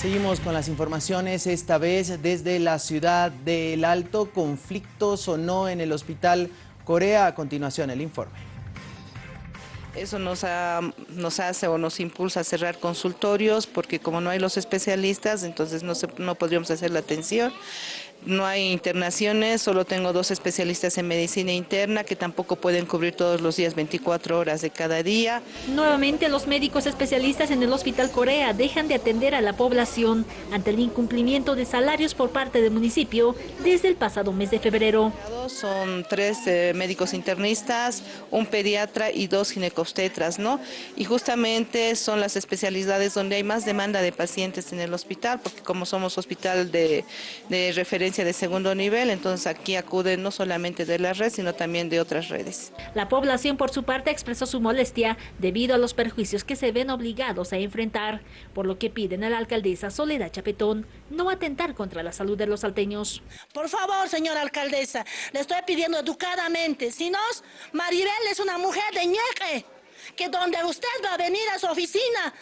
Seguimos con las informaciones, esta vez desde la ciudad del Alto. ¿Conflictos o no en el hospital Corea? A continuación el informe. Eso nos, nos hace o nos impulsa a cerrar consultorios porque como no hay los especialistas, entonces no, no podríamos hacer la atención no hay internaciones, solo tengo dos especialistas en medicina interna que tampoco pueden cubrir todos los días 24 horas de cada día. Nuevamente los médicos especialistas en el Hospital Corea dejan de atender a la población ante el incumplimiento de salarios por parte del municipio desde el pasado mes de febrero. Son tres eh, médicos internistas, un pediatra y dos ginecobstetras, ¿no? Y justamente son las especialidades donde hay más demanda de pacientes en el hospital, porque como somos hospital de, de referencia de segundo nivel, entonces aquí acuden no solamente de la red, sino también de otras redes. La población por su parte expresó su molestia debido a los perjuicios que se ven obligados a enfrentar, por lo que piden a la alcaldesa Soledad Chapetón no atentar contra la salud de los salteños. Por favor, señora alcaldesa, le estoy pidiendo educadamente, si no, Maribel es una mujer de ñeque, que donde usted va a venir a su oficina,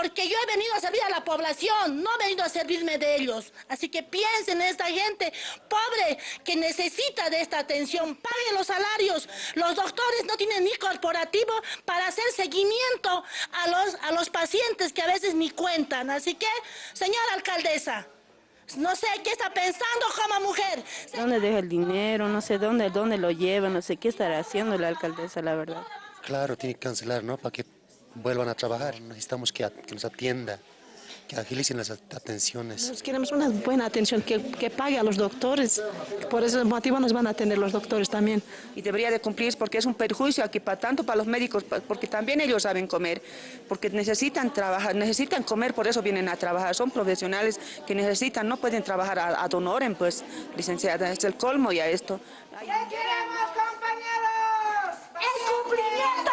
porque yo he venido a servir a la población, no he venido a servirme de ellos. Así que piensen en esta gente pobre que necesita de esta atención, paguen los salarios. Los doctores no tienen ni corporativo para hacer seguimiento a los, a los pacientes que a veces ni cuentan. Así que, señora alcaldesa, no sé qué está pensando como mujer. ¿Dónde deja el dinero? No sé dónde, dónde lo lleva, no sé qué estará haciendo la alcaldesa, la verdad. Claro, tiene que cancelar, ¿no? Para que vuelvan a trabajar. Necesitamos que, que nos atienda, que agilicen las atenciones. queremos una buena atención, que, que, pague a los doctores. Por ese motivo nos van a atender los doctores también. Y debería de cumplir porque es un perjuicio aquí, para, tanto para los médicos, porque también ellos saben comer, porque necesitan trabajar, necesitan comer, por eso vienen a trabajar. Son profesionales que necesitan, no pueden trabajar a, a donoren, pues, licenciada, es el colmo ya esto. ¿Qué queremos, compañeros? El cumplimiento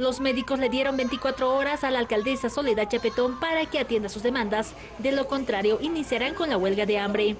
los médicos le dieron 24 horas a la alcaldesa Soledad Chapetón para que atienda sus demandas, de lo contrario iniciarán con la huelga de hambre.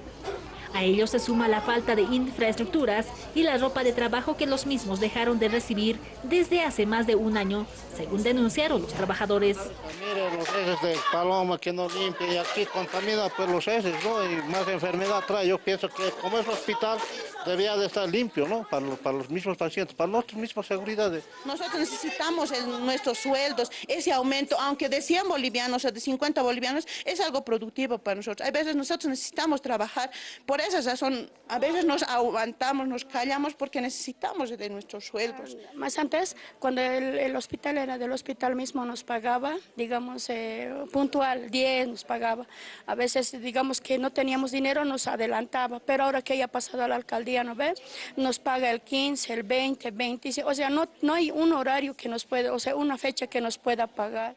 A ello se suma la falta de infraestructuras y la ropa de trabajo que los mismos dejaron de recibir desde hace más de un año, según denunciaron los trabajadores. Mire los heces de paloma que no limpia y aquí contamina pues los heces, ¿no? Y más enfermedad trae. Yo pienso que como es hospital debía de estar limpio, ¿no? Para los, para los mismos pacientes, para nuestra misma seguridad. Nosotros necesitamos nuestros sueldos, ese aumento, aunque de 100 bolivianos o de 50 bolivianos, es algo productivo para nosotros. A veces nosotros necesitamos trabajar por esa razón, a veces nos aguantamos, nos callamos porque necesitamos de nuestros sueldos. Más antes, cuando el, hospital era del hospital mismo, nos pagaba, digamos, eh, puntual, 10 nos pagaba. A veces, digamos que no teníamos dinero, nos adelantaba, pero ahora que ya ha pasado a la alcaldía, ¿no ve? Nos paga el 15, el 20, 25, o sea, no, no hay un horario que nos pueda, o sea, una fecha que nos pueda pagar.